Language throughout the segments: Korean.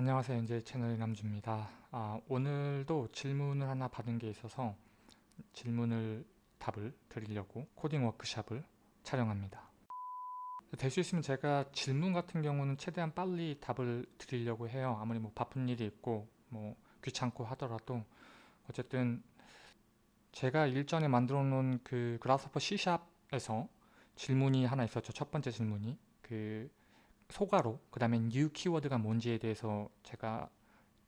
안녕하세요. 이제 채널 남주입니다. 아, 오늘도 질문을 하나 받은 게 있어서 질문을 답을 드리려고 코딩 워크샵을 촬영합니다. 될 수 있으면 제가 질문 같은 경우는 최대한 빨리 답을 드리려고 해요. 아무리 뭐 바쁜 일이 있고 뭐 귀찮고 하더라도 어쨌든 제가 일전에 만들어 놓은 그 그라스퍼 C샵에서 질문이 하나 있었죠. 첫 번째 질문이 그 소가로 그 다음에 new 키워드가 뭔지에 대해서 제가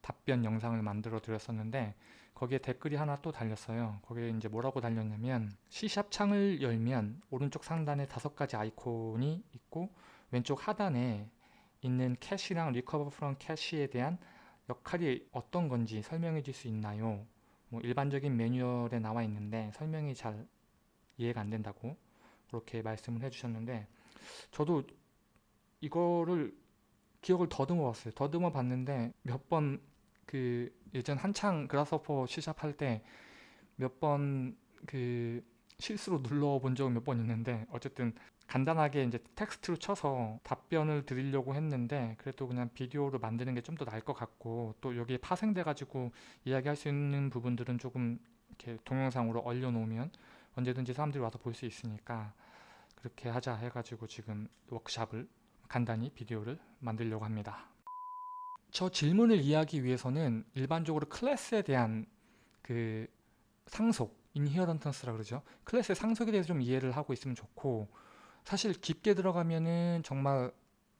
답변 영상을 만들어 드렸었는데 거기에 댓글이 하나 또 달렸어요 거기에 이제 뭐라고 달렸냐면 C샵 창을 열면 오른쪽 상단에 다섯 가지 아이콘이 있고 왼쪽 하단에 있는 cache랑 recover from cache에 대한 역할이 어떤 건지 설명해 줄 수 있나요? 뭐 일반적인 매뉴얼에 나와 있는데 설명이 잘 이해가 안 된다고 그렇게 말씀을 해 주셨는데 저도 이거를 기억을 더듬어 봤어요. 더듬어 봤는데 몇 번 그 예전 한창 그라스퍼 시작할 때 몇 번 그 실수로 눌러 본 적은 몇 번 있는데 어쨌든 간단하게 이제 텍스트로 쳐서 답변을 드리려고 했는데 그래도 그냥 비디오로 만드는 게 좀 더 나을 것 같고 또 여기에 파생돼 가지고 이야기할 수 있는 부분들은 조금 이렇게 동영상으로 얼려놓으면 언제든지 사람들이 와서 볼 수 있으니까 그렇게 하자 해가지고 지금 워크샵을 간단히 비디오를 만들려고 합니다. 저 질문을 이해하기 위해서는 일반적으로 클래스에 대한 그 상속, 인히어런턴스라 그러죠. 클래스의 상속에 대해서 좀 이해를 하고 있으면 좋고 사실 깊게 들어가면은 정말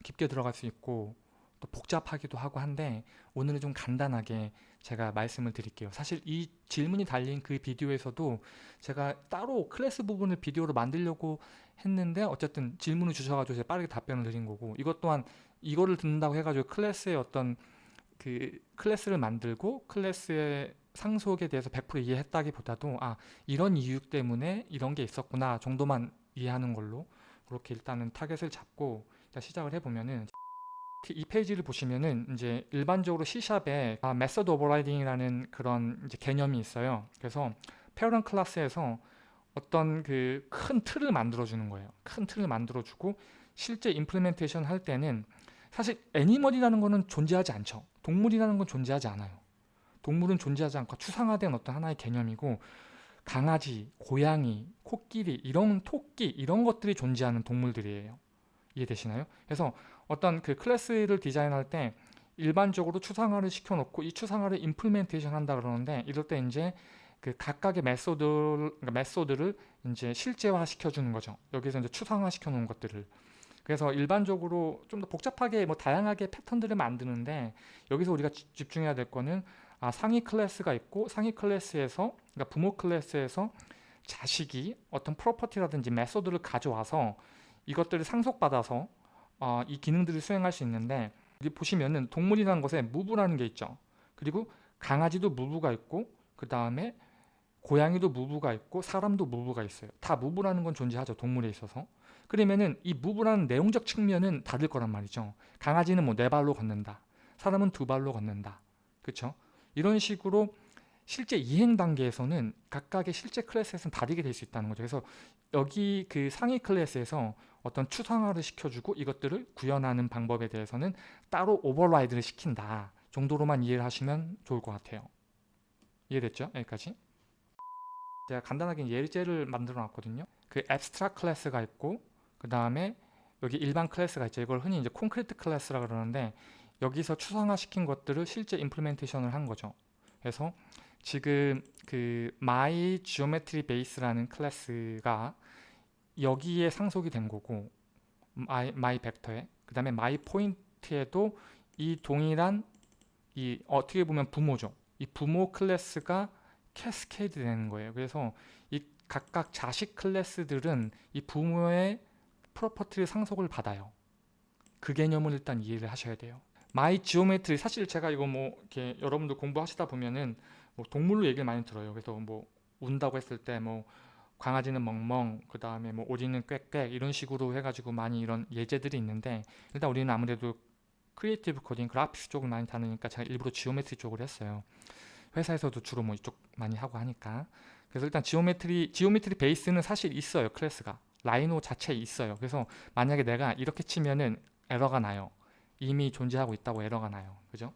깊게 들어갈 수 있고 또 복잡하기도 하고 한데 오늘은 좀 간단하게 제가 말씀을 드릴게요. 사실 이 질문이 달린 그 비디오에서도 제가 따로 클래스 부분을 비디오로 만들려고 했는데 어쨌든 질문을 주셔가지고 제가 빠르게 답변을 드린 거고 이것 또한 이거를 듣는다고 해가지고 class의 어떤 그 class를 만들고 class의 상속에 대해서 100% 이해했다기보다도 아 이런 이유 때문에 이런 게 있었구나 정도만 이해하는 걸로 그렇게 일단은 타겟을 잡고 시작을 해보면은 이 페이지를 보시면은 이제 일반적으로 C샵에 아, method overriding이라는 그런 개념이 있어요. 그래서 parent class에서 어떤 그 큰 틀을 만들어 주는 거예요. 큰 틀을 만들어 주고 실제 implementation 할 때는 사실 animal이라는 거는 존재하지 않죠. 동물이라는 건 존재하지 않아요. 동물은 존재하지 않고 추상화된 어떤 하나의 개념이고 강아지, 고양이, 코끼리, 이런 토끼 이런 것들이 존재하는 동물들이에요. 이해되시나요? 그래서 어떤 그 클래스를 디자인할 때 일반적으로 추상화를 시켜놓고 이 추상화를 implementation 한다 그러는데 이럴 때 이제 그 각각의 method, 그러니까 method를 이제 실제화 시켜주는 거죠. 여기서 이제 추상화 시켜놓은 것들을. 그래서 일반적으로 좀 더 복잡하게 뭐 다양하게 패턴들을 만드는데 여기서 우리가 집중해야 될 거는 아, 상위 클래스가 있고 상위 클래스에서 그러니까 부모 클래스에서 자식이 어떤 property라든지 method를 가져와서 이것들을 상속받아서 어, 이 기능들을 수행할 수 있는데 여기 보시면은 동물이라는 것에 move라는 게 있죠. 그리고 강아지도 move가 있고 그 다음에 고양이도 move가 있고 사람도 move가 있어요. 다 move라는 건 존재하죠. 동물에 있어서. 그러면은 이 move라는 내용적 측면은 다를 거란 말이죠. 강아지는 뭐 네 발로 걷는다. 사람은 두 발로 걷는다. 그렇죠? 이런 식으로 실제 이행 단계에서는 각각의 실제 클래스에서는 다르게 될 수 있다는 거죠. 그래서 여기 그 상위 클래스에서 어떤 추상화를 시켜주고 이것들을 구현하는 방법에 대해서는 따로 override를 시킨다 정도로만 이해를 하시면 좋을 것 같아요. 이해됐죠? 여기까지? 제가 간단하게 예제를 만들어 놨거든요. 그 abstract class가 있고 그 다음에 여기 일반 클래스가 있죠. 이걸 흔히 이제 concrete class라 그러는데 여기서 추상화 시킨 것들을 실제 implementation을 한 거죠. 그래서 지금 그 my geometry base라는 클래스가 여기에 상속이 된 거고 my, my 벡터에 그 다음에 my point에도 이 동일한 이 어떻게 보면 부모죠. 이 부모 클래스가 cascade 되는 거예요. 그래서 이 각각 자식 클래스들은 이 부모의 property를 상속을 받아요. 그 개념을 일단 이해를 하셔야 돼요. my geometry 사실 제가 이거 뭐 이렇게 여러분들 공부하시다 보면은 뭐 동물로 얘기를 많이 들어요. 그래서 뭐 운다고 했을 때뭐 강아지는 멍멍, 그 다음에 뭐 오리는 꽥꽥 이런 식으로 해가지고 많이 이런 예제들이 있는데 일단 우리는 아무래도 creative coding, graphics 쪽을 많이 다루니까 제가 일부러 geometry 쪽을 했어요. 회사에서도 주로 뭐 이쪽 많이 하고 하니까 그래서 일단 geometry, geometry base는 사실 있어요. 클래스가. Rhino 자체에 있어요. 그래서 만약에 내가 이렇게 치면은 에러가 나요. 이미 존재하고 있다고 에러가 나요. 그죠?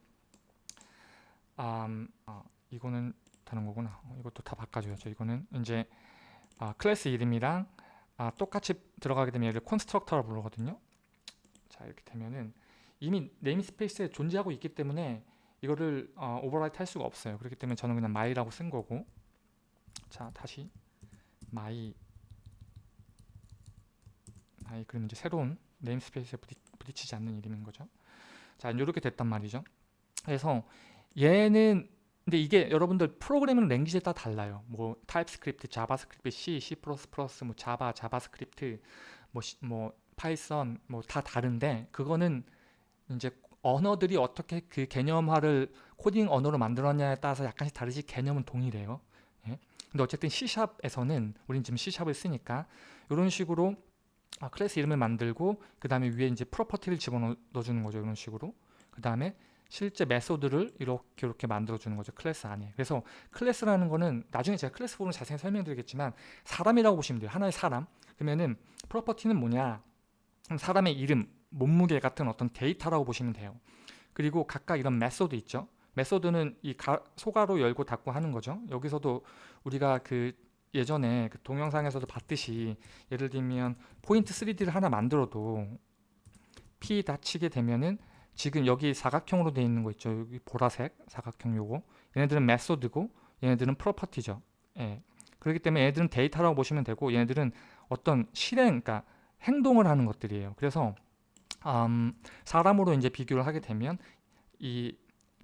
음, 아, 이거는 다른 거구나. 어, 이것도 다 바꿔줘야죠. 이거는 이제 아, 클래스 이름이랑 아, 똑같이 들어가게 되면 얘를 constructor라고 부르거든요. 자 이렇게 되면은 이미 namespace에 존재하고 있기 때문에 이거를 어, overwrite 할 수가 없어요. 그렇기 때문에 저는 그냥 my라고 쓴 거고 자 다시 my my 그러면 이제 새로운 namespace에 부딪, 부딪히지 않는 이름인 거죠. 자 이렇게 됐단 말이죠. 그래서 얘는 근데 이게 여러분들 programming language에 따라 달라요. 뭐 TypeScript, JavaScript, C, C++, 뭐 Java, JavaScript, 뭐, 뭐 Python 뭐 다 다른데 그거는 이제 언어들이 어떻게 그 개념화를 코딩 언어로 만들었냐에 따라서 약간씩 다르지 개념은 동일해요. 예? 근데 어쨌든 C샵에서는 우린 지금 C샵을 쓰니까 이런 식으로 아, 클래스 이름을 만들고 그 다음에 위에 이제 property를 집어넣어 주는 거죠. 이런 식으로. 그 다음에 실제 method를 이렇게 이렇게 만들어 주는 거죠 클래스 안에. 그래서 클래스라는 거는 나중에 제가 클래스 부분 자세히 설명드리겠지만 사람이라고 보시면 돼요. 하나의 사람. 그러면은 property는 뭐냐? 사람의 이름 몸무게 같은 어떤 데이터라고 보시면 돼요. 그리고 각각 이런 method 있죠. method는 이 가, 소괄호 열고 닫고 하는 거죠. 여기서도 우리가 그 예전에 그 동영상에서도 봤듯이 예를 들면 포인트 3D를 하나 만들어도 P dot 치게 되면은 지금 여기 사각형으로 되어 있는 거 있죠. 여기 보라색 사각형 요거. 얘네들은 method고 얘네들은 property죠. 예. 그렇기 때문에 얘네들은 데이터라고 보시면 되고 얘네들은 어떤 실행, 그러니까 행동을 하는 것들이에요. 그래서 음, 사람으로 이제 비교를 하게 되면 이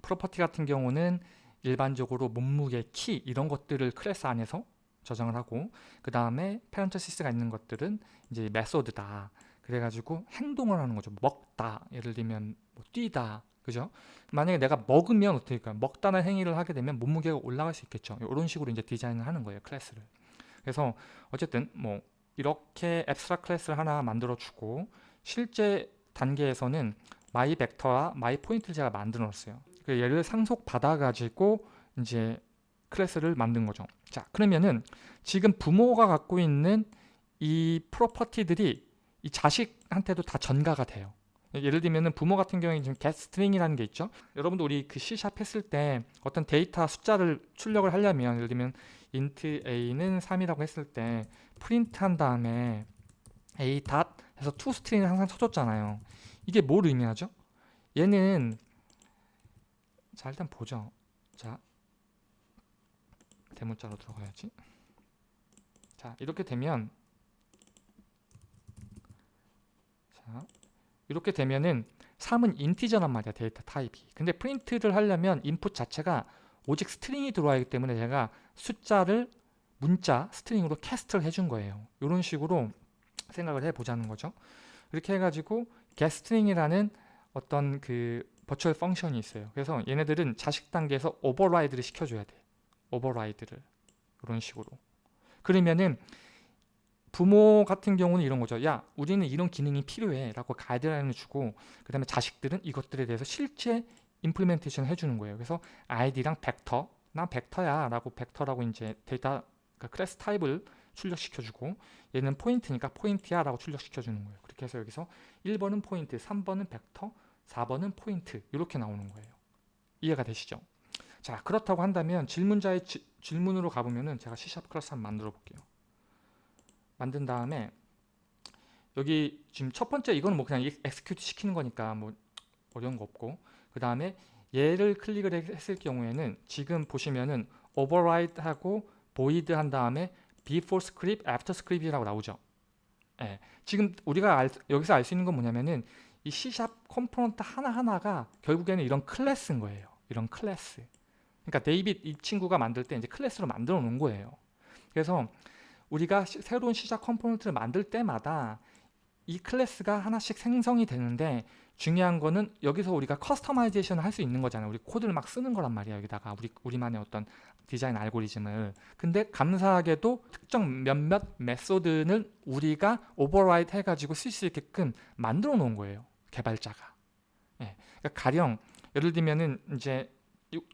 property 같은 경우는 일반적으로 몸무게, 키 이런 것들을 클래스 안에서 저장을 하고 그 다음에 parenthesis가 있는 것들은 이제 method다. 그래가지고 행동을 하는 거죠. 먹다. 예를 들면 뭐 뛰다. 그죠? 만약에 내가 먹으면 어떻게 할까요? 먹다는 행위를 하게 되면 몸무게가 올라갈 수 있겠죠. 이런 식으로 이제 디자인을 하는 거예요. 클래스를. 그래서 어쨌든 뭐 이렇게 abstract class를 하나 만들어 주고 실제 단계에서는 my vector와 my point를 제가 만들어 놨어요. 그 얘를 상속 받아 가지고 이제 클래스를 만든 거죠. 자, 그러면은 지금 부모가 갖고 있는 이 property들이 이 자식한테도 다 전가가 돼요. 예를 들면 부모 같은 경우에 지금 get string이라는 게 있죠. 여러분도 우리 그 C샵 했을 때 어떤 데이터 숫자를 출력을 하려면 예를 들면 int a는 3이라고 했을 때 프린트 한 다음에 a 닷 해서 to string을 항상 쳐줬잖아요. 이게 뭘 의미하죠? 얘는 자 일단 보죠. 자 대문자로 들어가야지. 자 이렇게 되면 자, 이렇게 되면은 3은 integer란 말이야 data type이. 근데 print를 하려면 input 자체가 오직 string이 들어와야 하기 때문에 제가 숫자를 문자 string으로 cast를 해준 거예요. 이런 식으로 생각을 해보자는 거죠. 이렇게 해가지고 getString이라는 어떤 그 virtual function이 있어요. 그래서 얘네들은 자식 단계에서 override를 시켜줘야 돼. override를. 이런 식으로. 그러면은 부모 같은 경우는 이런 거죠. 야, 우리는 이런 기능이 필요해 라고 가이드라인을 주고 그 다음에 자식들은 이것들에 대해서 실제 implementation 해주는 거예요. 그래서 아이디랑 벡터, 난 벡터야 라고 벡터라고 이제 데이터 그러니까 클래스 타입을 출력시켜주고 얘는 포인트니까 포인트야 라고 출력시켜주는 거예요. 그렇게 해서 여기서 1번은 포인트, 3번은 벡터, 4번은 포인트 이렇게 나오는 거예요. 이해가 되시죠? 자 그렇다고 한다면 질문자의 지, 질문으로 가보면은 제가 C샵 클래스 한번 만들어 볼게요. 만든 다음에 여기 지금 첫 번째 이거는 뭐 그냥 execute 시키는 거니까 뭐 어려운 거 없고 그 다음에 얘를 클릭을 했을 경우에는 지금 보시면은 override 하고 void 한 다음에 before script, after script이라고 나오죠. 예, 지금 우리가 알, 여기서 알 수 있는 건 뭐냐면은 이 C샵 컴포넌트 하나하나가 결국에는 이런 클래스인 거예요. 이런 클래스. 그러니까 데이빗 이 친구가 만들 때 이제 클래스로 만들어 놓은 거예요. 그래서 우리가 시, 새로운 시작 component를 만들 때마다 이 클래스가 하나씩 생성이 되는데 중요한 거는 여기서 우리가 customization을 할 수 있는 거잖아요. 우리 코드를 막 쓰는 거란 말이야. 여기다가 우리 우리만의 어떤 디자인 알고리즘을. 근데 감사하게도 특정 몇몇 method는 우리가 override 해가지고 쓸 수 있게끔 만들어 놓은 거예요. 개발자가. 예. 그러니까 가령 예를 들면은 이제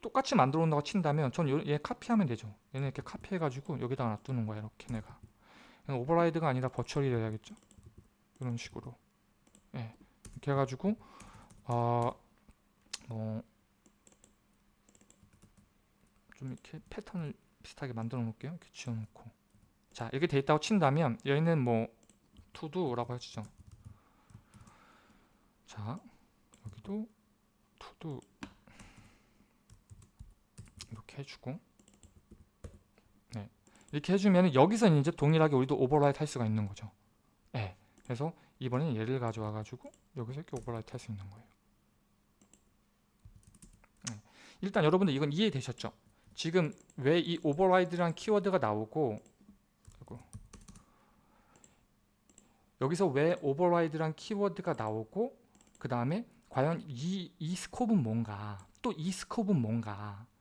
똑같이 만들어 놓는다고 친다면 전 얘 카피하면 되죠. 얘는 이렇게 카피해가지고 여기다가 놔두는 거야. 이렇게 내가. 오버라이드가 아니라 버추얼이 돼야겠죠. 이런 식으로. 예. 이렇게 해가지고 어, 뭐, 좀 이렇게 패턴을 비슷하게 만들어 놓을게요. 이렇게 지워놓고. 자, 이렇게 돼 있다고 친다면, 여기는 뭐, to do라고 해주죠. 자, 여기도 to do 이렇게 해주고, 네. 이렇게 해주면 여기서 이제 동일하게 우리도 override 할 수가 있는 거죠. 네. 그래서 이번엔 얘를 가져와 가지고 여기서 이렇게 override 할 수 있는 거예요. 네. 일단 여러분들 이건 이해되셨죠? 지금 왜 이 override라는 키워드가 나오고. 여기서 왜 override란 키워드가 나오고 그 다음에 과연 이, 이 scope는 뭔가 또 이 scope는 뭔가 예?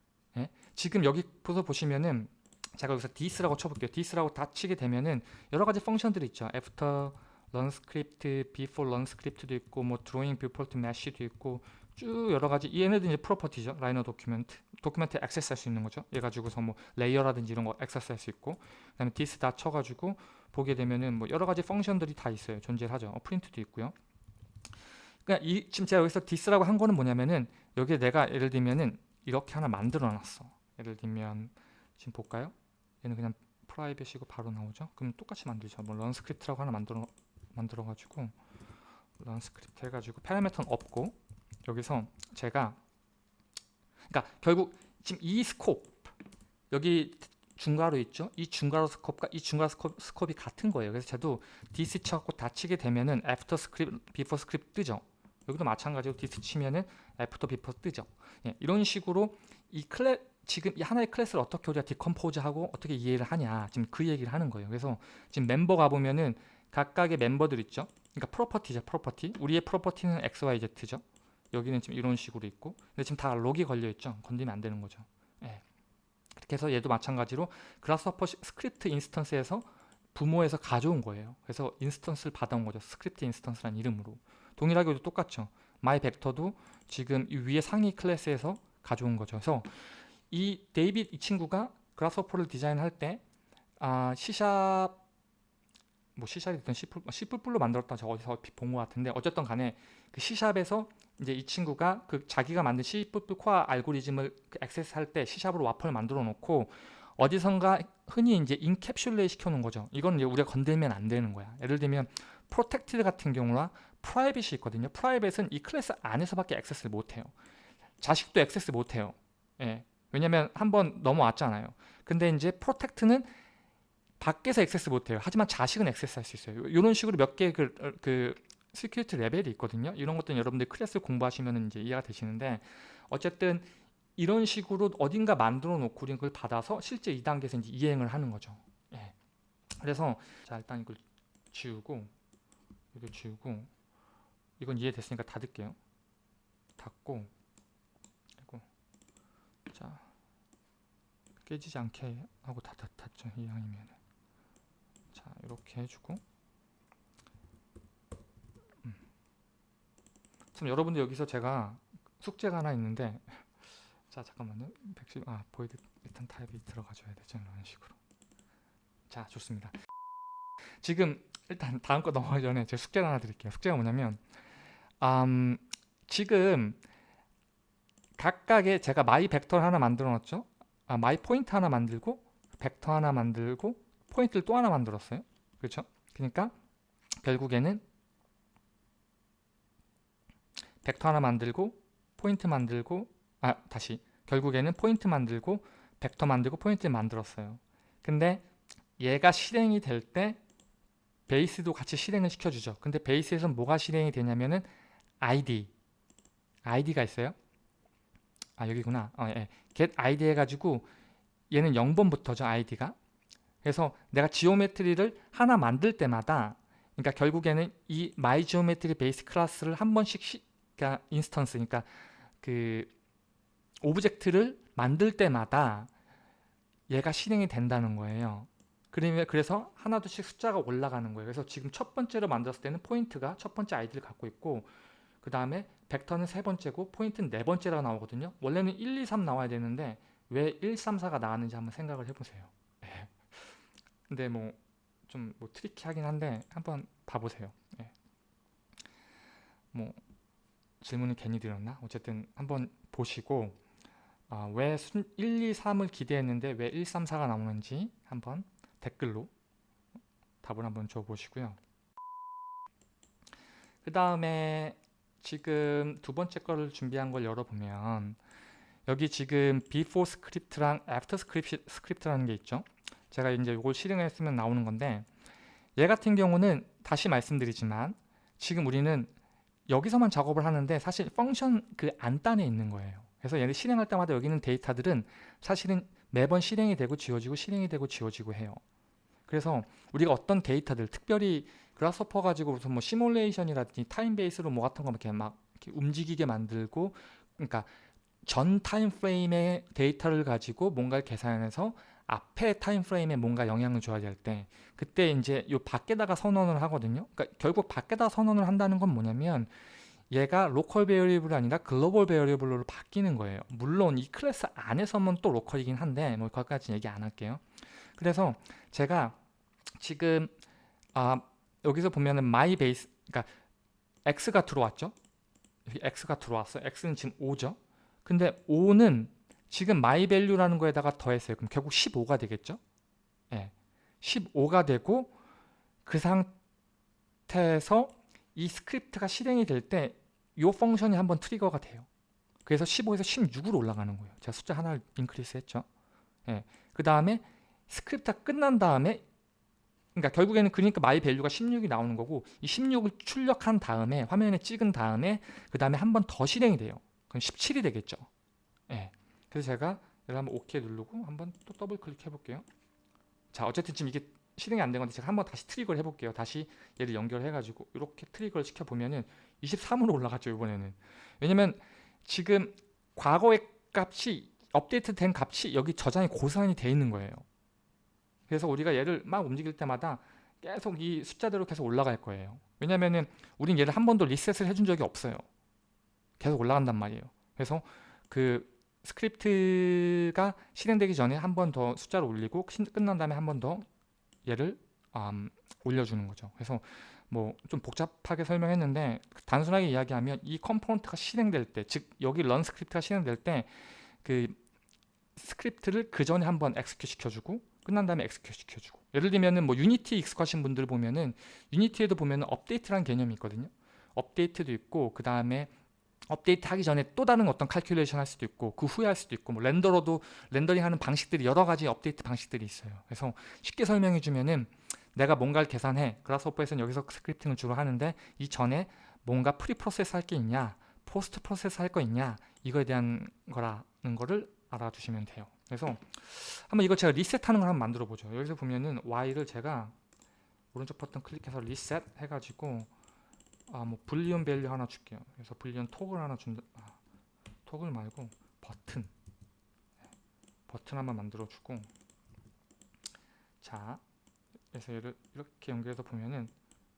지금 여기서 보시면은 제가 여기서 this라고 쳐볼게요. this라고 다 치게 되면은 여러 가지 function들이 있죠. after run script, before run script도 있고 뭐 drawing to mesh도 있고 쭉 여러 가지 얘네들 이제 property죠. Rhino document document access 할 수 있는 거죠. 얘 가지고서 뭐 layer라든지 이런 거 access 할 수 있고 그 다음에 this 다 쳐 가지고 보게 되면은 뭐 여러 가지 function들이 다 있어요. 존재를 하죠. 어, 프린트도 있고요. 그러니까 이 지금 제가 여기서 this라고 한 거는 뭐냐면은 여기에 내가 예를 들면은 이렇게 하나 만들어 놨어 예를 들면 지금 볼까요 얘는 그냥 private이고 바로 나오죠 그럼 똑같이 만들죠 뭐 run script라고 하나 만들어 만들어 가지고 run script 해가지고 parameter는 없고 여기서 제가 그러니까 결국 지금 이 scope 여기 중괄호 있죠? 이 중괄호 scope과 이 중괄호 scope, scope이 같은 거예요. 그래서 저도 this 쳐갖고 다 치게 되면은 after script, before script 뜨죠. 여기도 마찬가지로 this 치면은 after before 뜨죠. 예, 이런 식으로 이 클래 지금 이 하나의 클래스를 어떻게 우리가 decompose하고 어떻게 이해를 하냐 지금 그 얘기를 하는 거예요. 그래서 지금 멤버 가보면은 각각의 멤버들 있죠. 그러니까 property죠. property. 우리의 property는 x, y, z죠. 여기는 지금 이런 식으로 있고 근데 지금 다 lock이 걸려 있죠. 건드리면 안 되는 거죠. 예. 그렇게 해서 얘도 마찬가지로 Grasshopper script instance에서 부모에서 가져온 거예요. 그래서 instance를 받아온 거죠. script instance란 이름으로. 동일하게 도 똑같죠. my vector도 지금 이 위에 상위 클래스에서 가져온 거죠. 그래서 이 데이빗 이 친구가 Grasshopper를 디자인할 때 아, C샵 뭐 C샵이 C+, C++로 만들었다 저 어디서 본 것 같은데 어쨌든 간에 그 C샵에서 이제 이 친구가 그 자기가 만든 C++ 코어 알고리즘을 그 access할 때 C샵으로 와퍼를 만들어 놓고 어디선가 흔히 이제 encapsulate 시켜 놓은 거죠. 이건 이제 우리가 건들면 안 되는 거야. 예를 들면 protected 같은 경우나 private이 있거든요. private은 이 클래스 안에서밖에 access를 못 해요. 자식도 access 못 해요. 예. 왜냐면 한번 넘어왔잖아요. 근데 이제 protect는 밖에서 access 못 해요. 하지만 자식은 access 할 수 있어요. 이런 식으로 몇 개의 그, 그 security 레벨이 있거든요. 이런 것들은 여러분들 클래스 공부하시면 이제 이해가 되시는데 어쨌든 이런 식으로 어딘가 만들어 놓고 우리는 그걸 받아서 실제 2단계에서 이제 이행을 하는 거죠. 예. 그래서 자 일단 이걸 지우고 이거 지우고 이건 이해됐으니까 닫을게요. 닫고 자 깨지지 않게 하고 다 닫았죠 이왕이면 자 이렇게 해주고. 음. 참 여러분들 여기서 제가 숙제가 하나 있는데 자 잠깐만요. 110, 아 void 일단 타입이 들어가줘야 되죠 이런 식으로. 자 좋습니다. 지금 일단 다음 거 넘어가기 전에 제가 숙제 하나 드릴게요. 숙제가 뭐냐면 음, 지금 각각의 제가 my vector를 하나 만들어 놨죠? 아, my point 하나 만들고 벡터 하나 만들고 포인트를 또 하나 만들었어요. 그렇죠? 그러니까 결국에는 벡터 하나 만들고 포인트 만들고 아 다시. 결국에는 포인트 만들고 벡터 만들고 포인트 만들었어요. 근데 얘가 실행이 될 때 베이스도 같이 실행을 시켜주죠. 근데 베이스에서 뭐가 실행이 되냐면은 id id가 있어요 아 여기구나 어, 예. get id 해가지고 얘는 0번부터죠 id가 그래서 내가 geometry를 하나 만들 때마다 그러니까 결국에는 이 my geometry base 클래스를 한 번씩 시, 그러니까 instance 그러니까 그 object를 만들 때마다 얘가 실행이 된다는 거예요. 그러면 그래서 하나둘씩 숫자가 올라가는 거예요. 그래서 지금 첫 번째로 만들었을 때는 포인트가 첫 번째 아이디를 갖고 있고 그 다음에 벡터는 세 번째고 포인트는 네 번째라고 나오거든요. 원래는 1, 2, 3 나와야 되는데 왜 1, 3, 4가 나왔는지 한번 생각을 해보세요. 네. 근데 뭐 좀뭐 트리키하긴 한데 한번 봐보세요. 네. 뭐 질문을 괜히 드렸나? 어쨌든 한번 보시고 아, 왜 순, 1, 2, 3을 기대했는데 왜 1, 3, 4가 나오는지 한번 댓글로 답을 한번 줘보시고요. 그 다음에 지금 두 번째 거를 준비한 걸 열어보면 여기 지금 before 스크립트랑 after 스크립트라는 게 있죠. 제가 이제 이걸 실행했으면 나오는 건데 얘 같은 경우는 다시 말씀드리지만 지금 우리는 여기서만 작업을 하는데 사실 function 그 안단에 있는 거예요. 그래서 얘를 실행할 때마다 여기 있는 데이터들은 사실은 매번 실행이 되고 지워지고 실행이 되고 지워지고 해요. 그래서 우리가 어떤 데이터들 특별히 Grasshopper 가지고 무슨 뭐 시뮬레이션이라든지 time base로 뭐 같은 거 이렇게 막 이렇게 움직이게 만들고 그러니까 전 time frame의 데이터를 가지고 뭔가를 계산해서 앞에 time frame에 뭔가 영향을 줘야 될 때 그때 이제 요 밖에다가 선언을 하거든요. 그러니까 결국 밖에다 선언을 한다는 건 뭐냐면 얘가 local variable이 아니라 global variable로 바뀌는 거예요. 물론 이 클래스 안에서만 또 로컬이긴 한데 뭐 거기까지 얘기 안 할게요. 그래서 제가 지금 아 여기서 보면은 my base 그러니까 x가 들어왔죠. x가 들어왔어요. x는 지금 5죠. 근데 5는 지금 my value라는 거에다가 더했어요. 그럼 결국 15가 되겠죠. 예. 15가 되고 그 상태에서 이 스크립트가 실행이 될 때 이 function이 한번 trigger가 돼요. 그래서 15에서 16으로 올라가는 거예요. 제가 숫자 하나를 increase 했죠. 예. 그 다음에 스크립트가 끝난 다음에 그러니까 결국에는 그러니까 my value가 16이 나오는 거고 이 16을 출력한 다음에 화면에 찍은 다음에 그 다음에 한 번 더 실행이 돼요. 그럼 17이 되겠죠. 예. 그래서 제가 얘를 한번 OK 누르고 한번 또 더블 클릭해 볼게요. 자 어쨌든 지금 이게 실행이 안 된 건데 제가 한번 다시 trigger를 해볼게요. 다시 얘를 연결해가지고 이렇게 trigger를 시켜보면은 23으로 올라갔죠 이번에는. 왜냐면 지금 과거의 값이 업데이트 된 값이 여기 저장이 고스란히 돼 있는 거예요. 그래서 우리가 얘를 막 움직일 때마다 계속 이 숫자대로 계속 올라갈 거예요. 왜냐면은 우린 얘를 한 번도 리셋을 해준 적이 없어요. 계속 올라간단 말이에요. 그래서 그 스크립트가 실행되기 전에 한 번 더 숫자를 올리고 끝난 다음에 한 번 더 얘를 음, 올려주는 거죠. 그래서 뭐 좀 복잡하게 설명했는데 단순하게 이야기하면 이 컴포넌트가 실행될 때, 즉 여기 run script가 실행될 때 그 스크립트를 그 전에 한번 엑스큐 시켜주고 끝난 다음에 엑스큐 시켜주고 예를 들면은 뭐 Unity 익숙하신 분들 보면은 Unity에도 보면은 업데이트라는 개념이 있거든요. 업데이트도 있고 그 다음에 업데이트 하기 전에 또 다른 어떤 calculation 할 수도 있고 그 후에 할 수도 있고 뭐 render로도 렌더링 하는 방식들이 여러 가지 업데이트 방식들이 있어요. 그래서 쉽게 설명해 주면은 내가 뭔가를 계산해 Grasshopper에서는 여기서 scripting을 주로 하는데 이 전에 뭔가 pre process 할 게 있냐 post process 할 거 있냐 이거에 대한 거라는 거를 알아두시면 돼요. 그래서 한번 이거 제가 리셋하는 걸 한번 만들어 보죠. 여기서 보면은 Y를 제가 오른쪽 버튼 클릭해서 리셋 해가지고 아 뭐 boolean value 하나 줄게요. 그래서 boolean toggle 하나 준다. 아, toggle 말고 버튼 버튼 한번 만들어 주고 자 그래서 얘를 이렇게 연결해서 보면은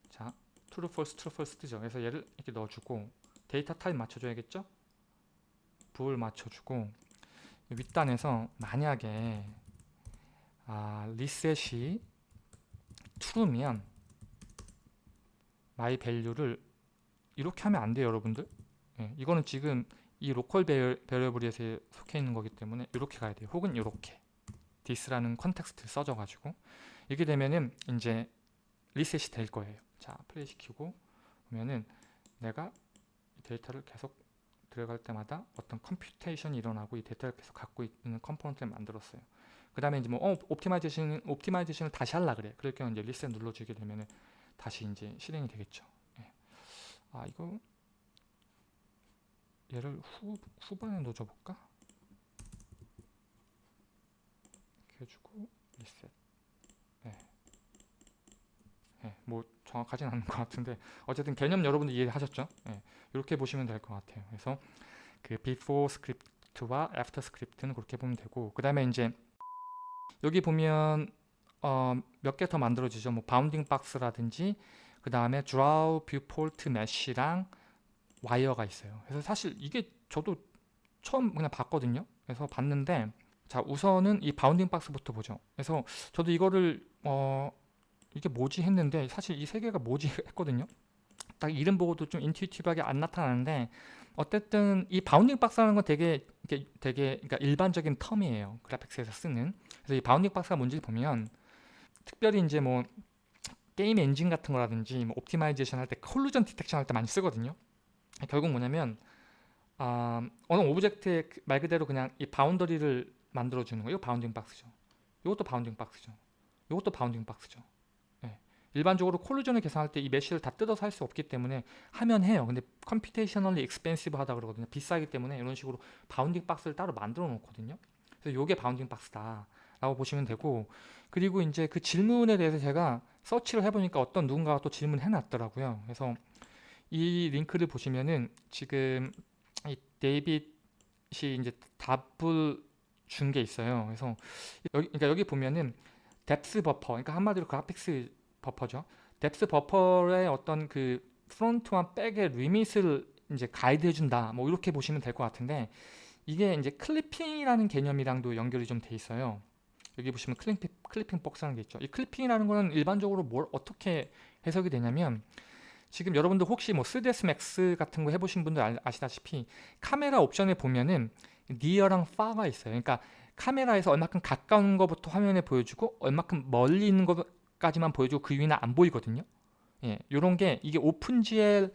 자 true false true false 뜨죠. 그래서 얘를 이렇게 넣어주고 데이터 타입 맞춰줘야겠죠? bool 맞춰주고 윗단에서 만약에 아, 리셋이 true면 my value를 이렇게 하면 안 돼요 여러분들. 예, 이거는 지금 이 로컬 베리어블에 속해 있는 거기 때문에 이렇게 가야 돼요. 혹은 이렇게. this라는 context를 써줘 가지고. 이렇게 되면은 이제 리셋이 될 거예요. 자 플레이 시키고 보면은 내가 데이터를 계속 들어갈 때마다 어떤 computation이 일어나고 이 데이터를 계속 갖고 있는 컴포넌트를 만들었어요. 그 다음에 이제 뭐 어, optimization optimization을 다시 하려 그래. 그럴 경우 이제 리셋 눌러주게 되면은 다시 이제 실행이 되겠죠. 예. 아 이거 얘를 후 후반에 넣어줘볼까? 이렇게 해주고 리셋. 예. 예. 뭐 정확하진 않은 것 같은데 어쨌든 개념 여러분들 이해하셨죠? 예. 이렇게 보시면 될 것 같아요. 그래서 그 before 스크립트와 after 스크립트는 그렇게 보면 되고 그 다음에 이제 여기 보면 어, 몇 개 더 만들어지죠. 뭐 bounding box라든지 그 다음에 draw viewport mesh랑 와이어가 있어요. 그래서 사실 이게 저도 처음 그냥 봤거든요. 그래서 봤는데 자 우선은 이 bounding box부터 보죠. 그래서 저도 이거를 어 이게 뭐지 했는데 사실 이 세 개가 뭐지 했거든요. 딱 이름 보고도 좀 intuitive하게 안 나타나는데 어쨌든 이 bounding box라는 건 되게 되게 그러니까 일반적인 term이에요. 그래픽스에서 쓰는. 그래서 이 bounding box가 뭔지 보면 특별히 이제 뭐 게임 엔진 같은 거라든지 뭐 optimization 할 때 collision detection 할 때 많이 쓰거든요. 결국 뭐냐면 아, 어느 object에 그말 그대로 그냥 이 boundary를 만들어 주는 거예요. bounding box죠. 이것도 bounding box죠. 이것도 bounding box죠. 예. 일반적으로 collision을 계산할 때 이 mesh를 다 뜯어서 할 수 없기 때문에 하면 해요. 근데 computationally expensive 하다 그러거든요. 비싸기 때문에 이런 식으로 bounding box를 따로 만들어 놓거든요. 그래서 이게 bounding box다. 라고 보시면 되고 그리고 이제 그 질문에 대해서 제가 서치를 해보니까 어떤 누군가가 또 질문해 놨더라고요. 그래서 이 링크를 보시면은 지금 이 데이빗이 이제 답을 준 게 있어요. 그래서 여기 그러니까 여기 보면은 depth buffer, 그러니까 한마디로 그래픽스 buffer죠. depth buffer의 어떤 그 front와 back의 limit을 이제 가이드 해 준다. 뭐 이렇게 보시면 될 것 같은데 이게 이제 clipping이라는 개념이랑도 연결이 좀 돼 있어요. 여기 보시면 clipping, clipping box라는 게 있죠. 이 clipping이라는 거는 일반적으로 뭘 어떻게 해석이 되냐면 지금 여러분들 혹시 뭐 3ds max 같은 거 해보신 분들 아, 아시다시피 카메라 옵션에 보면은 near랑 far가 있어요. 그러니까 카메라에서 얼마큼 가까운 것부터 화면에 보여주고 얼마큼 멀리 있는 것 까지만 보여주고 그 위는 안 보이거든요. 예, 요런 게 이게 OpenGL,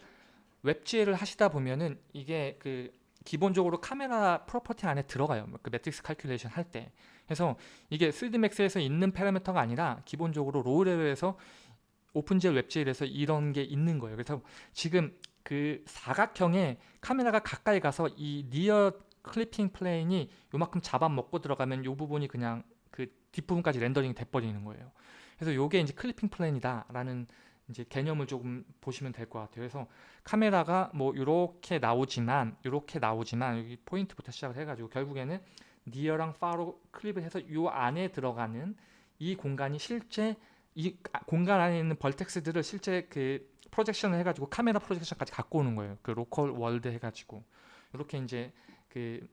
WebGL을 하시다 보면은 이게 그 기본적으로 카메라 property 안에 들어가요. 그 matrix calculation 할 때. 그래서 이게 3dmax에서 있는 parameter가 아니라 기본적으로 low level에서 OpenGL, WebGL에서 이런 게 있는 거예요. 그래서 지금 그 사각형에 카메라가 가까이 가서 이 near clipping plane이 요만큼 잡아먹고 들어가면 요 부분이 그냥 그 뒷부분까지 렌더링이 돼버리는 거예요. 그래서 요게 이제 clipping plane이다라는 이제 개념을 조금 보시면 될 것 같아요. 그래서 카메라가 뭐 이렇게 나오지만 이렇게 나오지만 여기 포인트부터 시작을 해가지고 결국에는 near랑 far로 clip을 해서 요 안에 들어가는 이 공간이 실제 이 공간 안에 있는 vertex들을 실제 그 projection을 해가지고 카메라 projection까지 갖고 오는 거예요. 그 local world 해가지고 이렇게 이제 그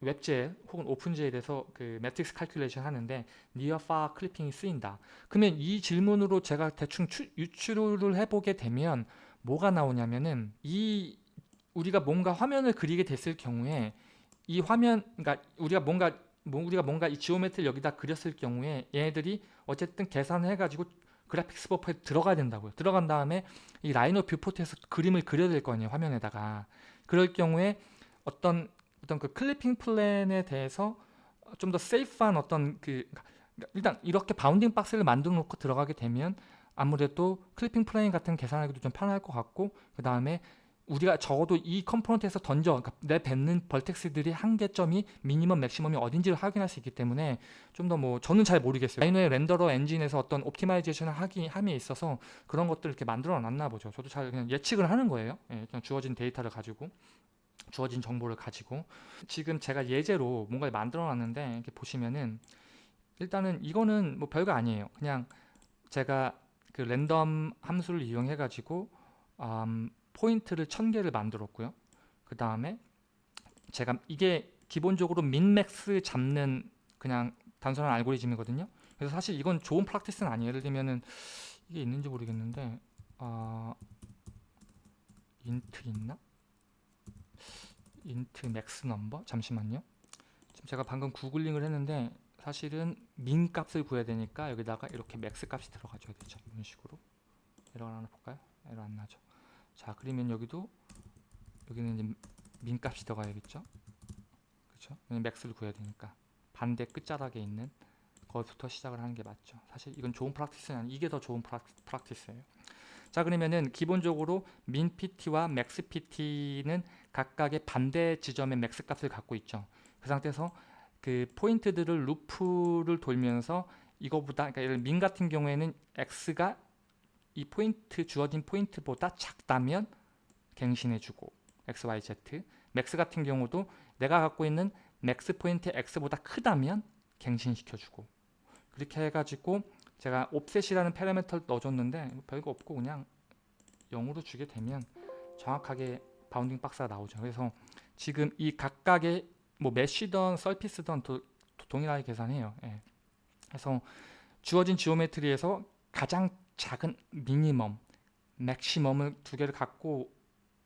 WebGL 혹은 OpenGL에서 그 matrix calculation 하는데 near far clipping이 쓰인다. 그러면 이 질문으로 제가 대충 추, 유추를 해보게 되면 뭐가 나오냐면은 이 우리가 뭔가 화면을 그리게 됐을 경우에 이 화면 그러니까 우리가 뭔가 뭐 우리가 뭔가 이 geometry를 여기다 그렸을 경우에 얘네들이 어쨌든 계산을 해가지고 그래픽스 buffer에 들어가야 된다고요. 들어간 다음에 이 Rhino viewport에서 그림을 그려야 될 거 아니에요. 화면에다가. 그럴 경우에 어떤 어떤 그 clipping plane에 대해서 좀 더 safe한 어떤 그 그러니까 일단 이렇게 bounding box를 만들어 놓고 들어가게 되면 아무래도 clipping plane 같은 계산하기도 좀 편할 것 같고 그 다음에 우리가 적어도 이 component에서 던져 그러니까 내 뱉는 vertex들이 한계점이 minimum maximum이 어딘지를 확인할 수 있기 때문에 좀 더 뭐 저는 잘 모르겠어요. Rhino의 renderer 엔진에서 어떤 optimization을 하기 함에 있어서 그런 것들을 이렇게 만들어 놨나 보죠. 저도 잘 그냥 예측을 하는 거예요. 예, 주어진 데이터를 가지고 주어진 정보를 가지고 지금 제가 예제로 뭔가를 만들어 놨는데 이렇게 보시면은 일단은 이거는 뭐 별거 아니에요. 그냥 제가 그 랜덤 함수를 이용해 가지고 음, 포인트를 1000개를 만들었고요. 그 다음에 제가 이게 기본적으로 민맥스 잡는 그냥 단순한 알고리즘이거든요. 그래서 사실 이건 좋은 practice는 아니에요. 예를 들면은 이게 있는지 모르겠는데 어, int 있나? int max number? 잠시만요. 지금 제가 방금 구글링을 했는데 사실은 min 값을 구해야 되니까 여기다가 이렇게 max 값이 들어가줘야 되죠. 이런 식으로. 에러 하나 볼까요? 에러 안 나죠. 자 그러면 여기도 여기는 이제 min 값이 들어가야겠죠? 그렇죠? max를 구해야 되니까. 반대 끝자락에 있는 거기부터 시작을 하는 게 맞죠. 사실 이건 좋은 practice는 아니 이게 더 좋은 practice예요. 자 그러면은 기본적으로 min pt와 max pt는 각각의 반대 지점의 max 값을 갖고 있죠. 그 상태에서 그 포인트들을 loop를 돌면서 이거보다 그러니까 예를 min 같은 경우에는 x가 이 포인트 주어진 포인트보다 작다면 갱신해주고 x, y, z max 같은 경우도 내가 갖고 있는 max 포인트 x보다 크다면 갱신시켜주고 그렇게 해가지고 제가 offset이라는 parameter를 넣어줬는데 별거 없고 그냥 0으로 주게 되면 정확하게 bounding box가 나오죠. 그래서 지금 이 각각의 뭐 mesh던 surface던 도, 동일하게 계산해요. 예. 그래서 주어진 geometry에서 가장 작은 minimum maximum을 두 개를 갖고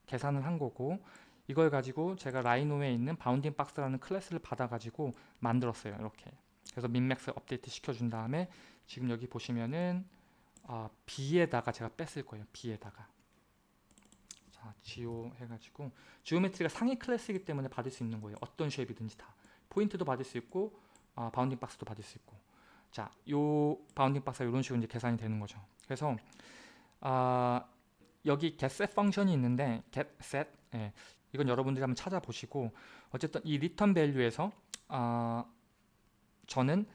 계산을 한 거고 이걸 가지고 제가 Rhino에 있는 bounding box라는 클래스를 받아가지고 만들었어요. 이렇게. 그래서 min max 업데이트 시켜준 다음에 지금 여기 보시면은 아, B에다가 제가 뺐을 거예요. B에다가. 자, geo 해가지고 geometry가 상위 클래스이기 때문에 받을 수 있는 거예요. 어떤 shape이든지 다. 포인트도 받을 수 있고 아, bounding box도 받을 수 있고. 자, 요 bounding box가 이런 식으로 이제 계산이 되는 거죠. 그래서 아, 여기 getset 펑션이 있는데 getset 예, 이건 여러분들이 한번 찾아보시고 어쨌든 이 return value에서 아, 저는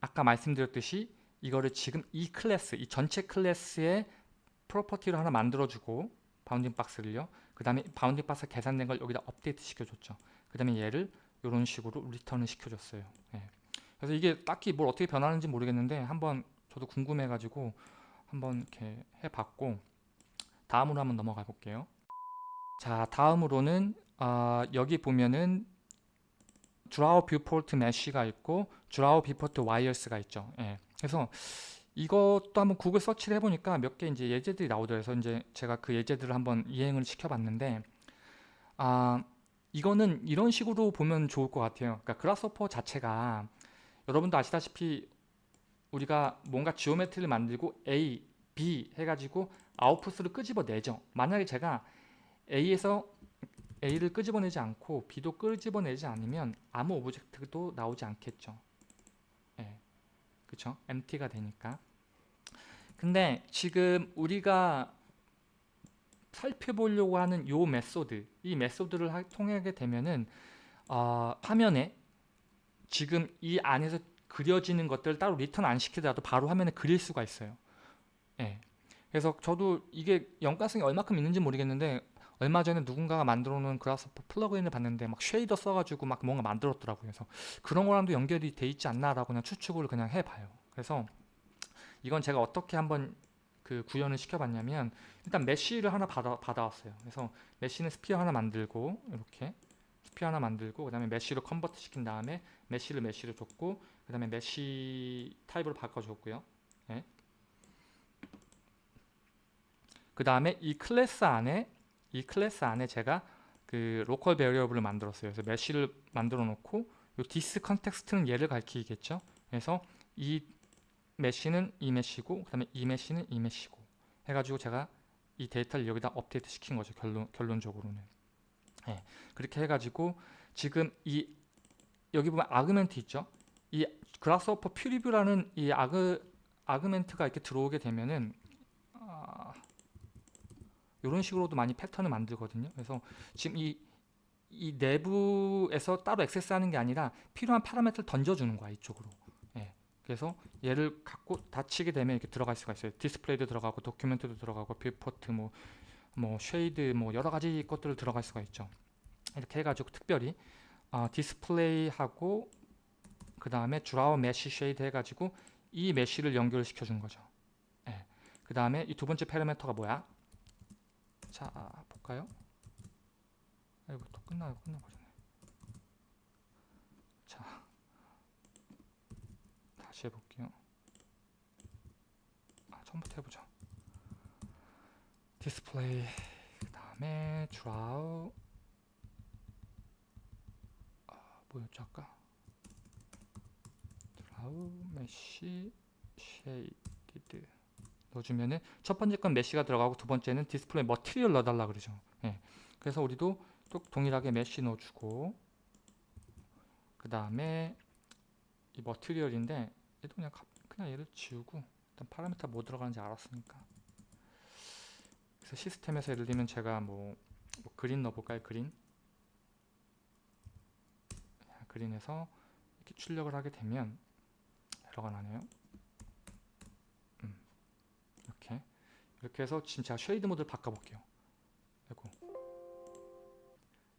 아까 말씀드렸듯이 이거를 지금 이 클래스, 이 전체 클래스의 property를 하나 만들어주고 bounding box를요. 그 다음에 bounding box 계산된 걸 여기다 업데이트 시켜줬죠. 그 다음에 얘를 이런 식으로 return을 시켜줬어요. 예. 그래서 이게 딱히 뭘 어떻게 변하는지 모르겠는데 한번 저도 궁금해가지고 한번 이렇게 해봤고 다음으로 한번 넘어가 볼게요. 자 다음으로는 아, 여기 보면은 draw viewport mesh가 있고 draw viewport wires가 있죠. 예. 그래서 이것도 한번 구글 search를 해보니까 몇 개 이제 예제들이 나오더라고요. 그래서 이제 제가 그 예제들을 한번 실행을 시켜봤는데 아 이거는 이런 식으로 보면 좋을 것 같아요. 그러니까 Grasshopper 자체가 여러분도 아시다시피 우리가 뭔가 geometry를 만들고 A, B 해가지고 아웃풋을 끄집어내죠. 만약에 제가 A에서 A를 끄집어내지 않고 B도 끄집어내지 않으면 아무 object도 나오지 않겠죠. 예, 그쵸? empty가 되니까. 근데 지금 우리가 살펴보려고 하는 요 method, 이 method를 하- 통하게 되면은 어, 화면에 지금 이 안에서 그려지는 것들 따로 return 안 시키더라도 바로 화면에 그릴 수가 있어요. 예. 그래서 저도 이게 연관성이 얼마큼 있는지 모르겠는데 얼마 전에 누군가가 만들어 놓은 Grasshopper plugin을 봤는데 막 shader 써가지고 막 뭔가 만들었더라고요. 그래서 그런 거랑도 연결이 돼 있지 않나 라고 그냥 추측을 그냥 해봐요. 그래서 이건 제가 어떻게 한번 그 구현을 시켜봤냐면 일단 mesh를 하나 받아, 받아왔어요. 그래서 mesh는 sphere 하나 만들고 이렇게 sphere 하나 만들고 그 다음에 mesh로 convert 시킨 다음에 mesh를 mesh로 줬고 그 다음에 mesh 타입으로 바꿔줬고요. 예. 그 다음에 이 클래스 안에 이 클래스 안에 제가 그 local variable을 만들었어요. 그래서 mesh를 만들어 놓고 요 this context는 얘를 가리키겠죠. 그래서 이 mesh는 이 mesh고 그 다음에 이 mesh는 이 mesh고 해가지고 제가 이 데이터를 여기다 업데이트 시킨 거죠. 결론, 결론적으로는. 예, 그렇게 해가지고 지금 이 여기 보면 argument 있죠. 이 Grasshopper preview라는 이 argu- argument가 이렇게 들어오게 되면은 아, 이런 식으로도 많이 패턴을 만들거든요. 그래서 지금 이, 이 내부에서 따로 access하는 게 아니라 필요한 parameter를 던져주는 거야 이쪽으로. 예. 그래서 얘를 갖고 닫히게 되면 이렇게 들어갈 수가 있어요. 디스플레이도 들어가고 document도 들어가고 viewport 뭐, 뭐 shade 뭐 여러 가지 것들을 들어갈 수가 있죠. 이렇게 해가지고 특별히 어, 디스플레이하고 그 다음에 draw mesh shade 해가지고 이 mesh를 연결을 시켜준 거죠. 예. 그 다음에 이 두 번째 parameter가 뭐야? 자 볼까요? 아이고 또 끝나 끝나버리네. 자 다시 해볼게요. 아 처음부터 해보자. 디스플레이 그 다음에 draw 아 뭐였죠 아까? draw mesh shaded 넣어주면은 첫 번째 건 mesh가 들어가고 두 번째는 display material 넣어달라 그러죠. 예. 그래서 우리도 또 동일하게 mesh 넣어주고 그 다음에 이 material인데 얘도 그냥 가- 그냥 얘를 지우고 일단 parameter 뭐 들어가는지 알았으니까 그래서 시스템에서 예를 들면 제가 뭐, 뭐 green 넣어볼까요? green 자, green에서 이렇게 출력을 하게 되면 에러가 나네요. 이렇게 이렇게 해서 지금 제가 shade 모드를 바꿔볼게요.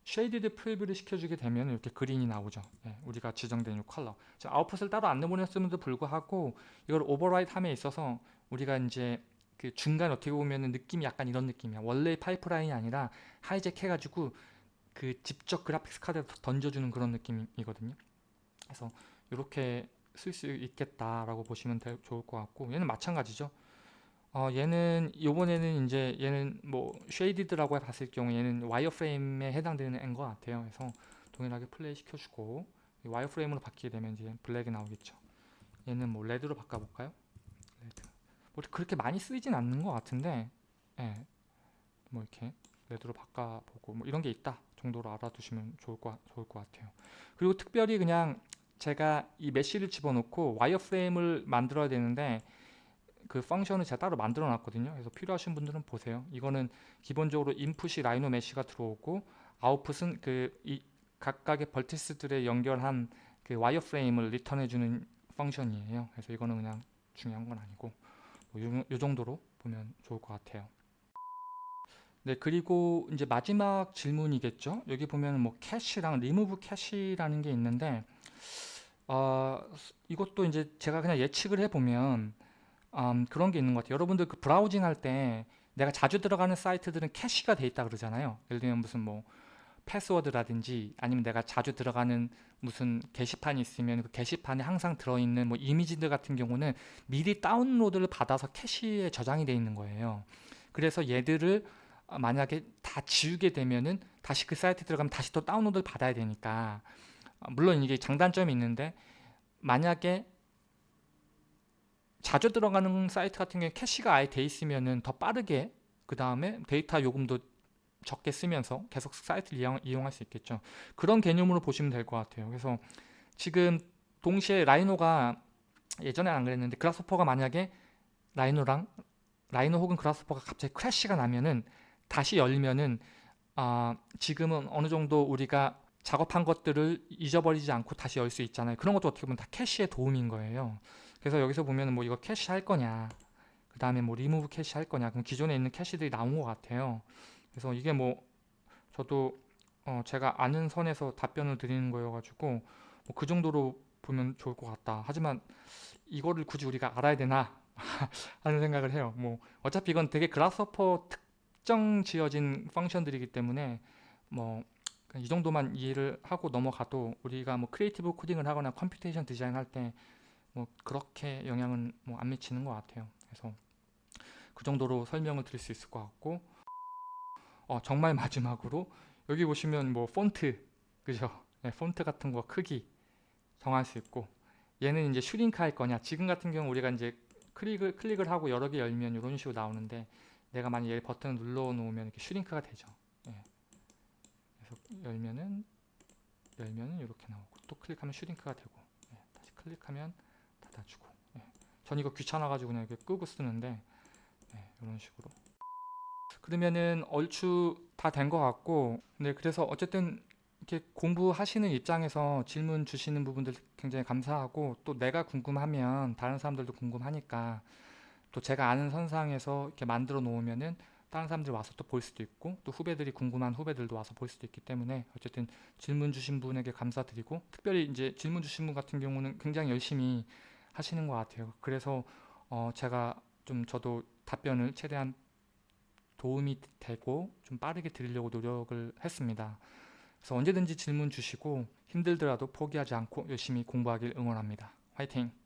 shaded preview를 시켜주게 되면 이렇게 green이 나오죠. 예, 우리가 지정된 이 컬러. 자, 아웃풋을 따로 안 내보냈음에도 불구하고 이걸 override 함에 있어서 우리가 이제 그 중간 어떻게 보면 느낌이 약간 이런 느낌이야. 원래 파이프라인이 아니라 hijack 해가지고 그 직접 graphics 카드에 던져주는 그런 느낌이거든요. 그래서 이렇게 쓸 수 있겠다라고 보시면 될- 좋을 것 같고 얘는 마찬가지죠. 어, 얘는 요번에는 이제 얘는 뭐 shaded라고 봤을 경우 얘는 wireframe에 해당되는 것 같아요. 그래서 동일하게 플레이 시켜주고 이 wireframe으로 바뀌게 되면 이제 black이 나오겠죠. 얘는 뭐 red로 바꿔볼까요? red. 뭐 그렇게 많이 쓰이진 않는 것 같은데, 예, 뭐 이렇게 red로 바꿔보고 뭐 이런 게 있다 정도로 알아두시면 좋을 것 좋을 것 같아요. 그리고 특별히 그냥 제가 이 mesh를 집어넣고 wireframe을 만들어야 되는데 그 function을 제가 따로 만들어 놨거든요. 그래서 필요하신 분들은 보세요. 이거는 기본적으로 input이 Rhino mesh가 들어오고 아웃풋은 그 이 각각의 vertice들에 연결한 그 wireframe을 return해 주는 function이에요. 그래서 이거는 그냥 중요한 건 아니고 뭐 요, 요 정도로 보면 좋을 것 같아요. 네 그리고 이제 마지막 질문이겠죠? 여기 보면 뭐 캐시랑 리무브 캐시라는 게 있는데 어, 이것도 이제 제가 그냥 예측을 해보면 음, 그런 게 있는 것 같아요. 여러분들 그 browsing 할 때 내가 자주 들어가는 사이트들은 cache가 돼 있다 그러잖아요. 예를 들면 무슨 뭐 패스워드라든지 아니면 내가 자주 들어가는 무슨 게시판이 있으면 그 게시판에 항상 들어있는 뭐 이미지들 같은 경우는 미리 다운로드를 받아서 cache에 저장이 돼 있는 거예요. 그래서 얘들을 만약에 다 지우게 되면은 다시 그 사이트 들어가면 다시 또 다운로드를 받아야 되니까 물론 이게 장단점이 있는데 만약에 자주 들어가는 사이트 같은 경우에 cache가 아예 돼 있으면은 더 빠르게 그 다음에 데이터 요금도 적게 쓰면서 계속 사이트를 이용, 이용할 수 있겠죠. 그런 개념으로 보시면 될 것 같아요. 그래서 지금 동시에 Rhino가 예전에 안 그랬는데 Grasshopper가 만약에 Rhino랑 Rhino 혹은 Grasshopper가 갑자기 crash가 나면은 다시 열면은 아, 지금은 어느 정도 우리가 작업한 것들을 잊어버리지 않고 다시 열 수 있잖아요. 그런 것도 어떻게 보면 다 cache의 도움인 거예요 그래서 여기서 보면 뭐 이거 cache 할 거냐 그 다음에 뭐 리무브 캐시 할 거냐 그럼 기존에 있는 cache들이 나온 것 같아요. 그래서 이게 뭐 저도 어 제가 아는 선에서 답변을 드리는 거여가지고 뭐 그 정도로 보면 좋을 것 같다. 하지만 이거를 굳이 우리가 알아야 되나 하는 생각을 해요. 뭐 어차피 이건 되게 Grasshopper 특정 지어진 function들이기 때문에 뭐 이 정도만 이해를 하고 넘어가도 우리가 뭐 creative coding을 하거나 computation design 할때 뭐 그렇게 영향은 뭐 안 미치는 것 같아요. 그래서 그 정도로 설명을 드릴 수 있을 것 같고 어, 정말 마지막으로 여기 보시면 뭐 폰트 그죠? 네, 폰트 같은 거 크기 정할 수 있고 얘는 이제 shrink 할 거냐 지금 같은 경우 우리가 이제 클릭을, 클릭을 하고 여러 개 열면 이런 식으로 나오는데 내가 만약 얘 버튼을 눌러 놓으면 이렇게 shrink가 되죠 네. 그래서 열면은 열면은 이렇게 나오고 또 클릭하면 슈링크가 되고 네. 다시 클릭하면 닫아주고 예. 전 이거 귀찮아가지고 그냥 이렇게 끄고 쓰는데 예, 이런 식으로 그러면은 얼추 다 된 것 같고 네 그래서 어쨌든 이렇게 공부하시는 입장에서 질문 주시는 부분들 굉장히 감사하고 또 내가 궁금하면 다른 사람들도 궁금하니까 또 제가 아는 선상에서 이렇게 만들어 놓으면은 다른 사람들이 와서 또 볼 수도 있고 또 후배들이 궁금한 후배들도 와서 볼 수도 있기 때문에 어쨌든 질문 주신 분에게 감사드리고 특별히 이제 질문 주신 분 같은 경우는 굉장히 열심히 하시는 것 같아요. 그래서 어 제가 좀 저도 답변을 최대한 도움이 되고 좀 빠르게 드리려고 노력을 했습니다. 그래서 언제든지 질문 주시고 힘들더라도 포기하지 않고 열심히 공부하길 응원합니다. 화이팅!